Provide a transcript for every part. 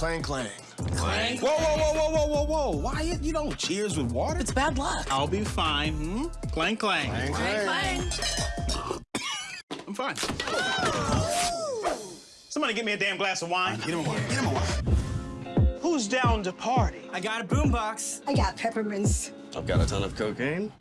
Clang, clang. Clang. Whoa, whoa, whoa, whoa, whoa, whoa, whoa. Wyatt, you don't cheers with water? It's bad luck. I'll be fine. Hmm? Clang, clang. Clang, Clang, clang. clang. I'm fine. Somebody get me a damn glass of wine. Get him a wine. Get him a wine. Who's down to party? I got a boombox. I got peppermints. I've got a ton of cocaine.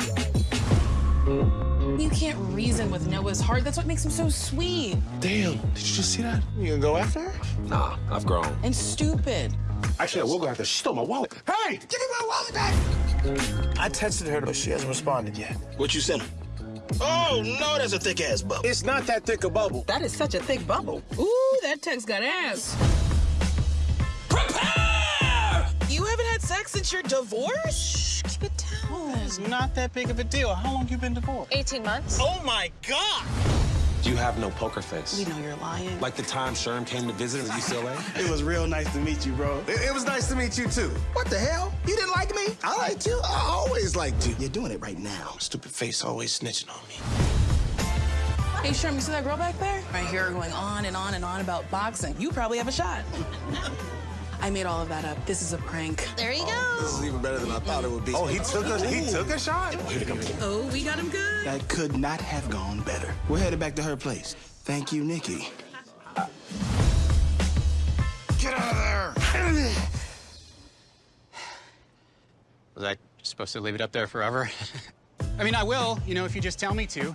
You can't reason with Noah's heart. That's what makes him so sweet Damn, did you just see that? You gonna go after her? Nah, I've grown. and stupid. Actually, I will go after her. She stole my wallet. Hey, give me my wallet back. I texted her, but she hasn't responded yet. What you sent him? Oh, no, that's a thick ass bubble. It's not that thick a bubble. That is such a thick bubble. Ooh, that text got ass. Since your divorce? Shh, keep it down. It's not that big of a deal. How long you been divorced? 18 months. Oh my God! Do you have no poker face. We know you're lying. Like the time Sherm came to visit at UCLA? It was real nice to meet you, bro. It, it was nice to meet you, too. What the hell? You didn't like me? I liked you. I always liked you. You're doing it right now. Stupid face always snitching on me. Hey, Sherm, you see that girl back there? I hear her going on and on and on about boxing. You probably have a shot. I made all of that up. This is a prank. There you This go. This is even better than I thought it would be. Oh, he took a he took a shot. Oh, we got him good. That could not have gone better. We're headed back to her place. Thank you, Nikki. Get out of there! Was I supposed to leave it up there forever? I mean, I will, you know, if you just tell me to.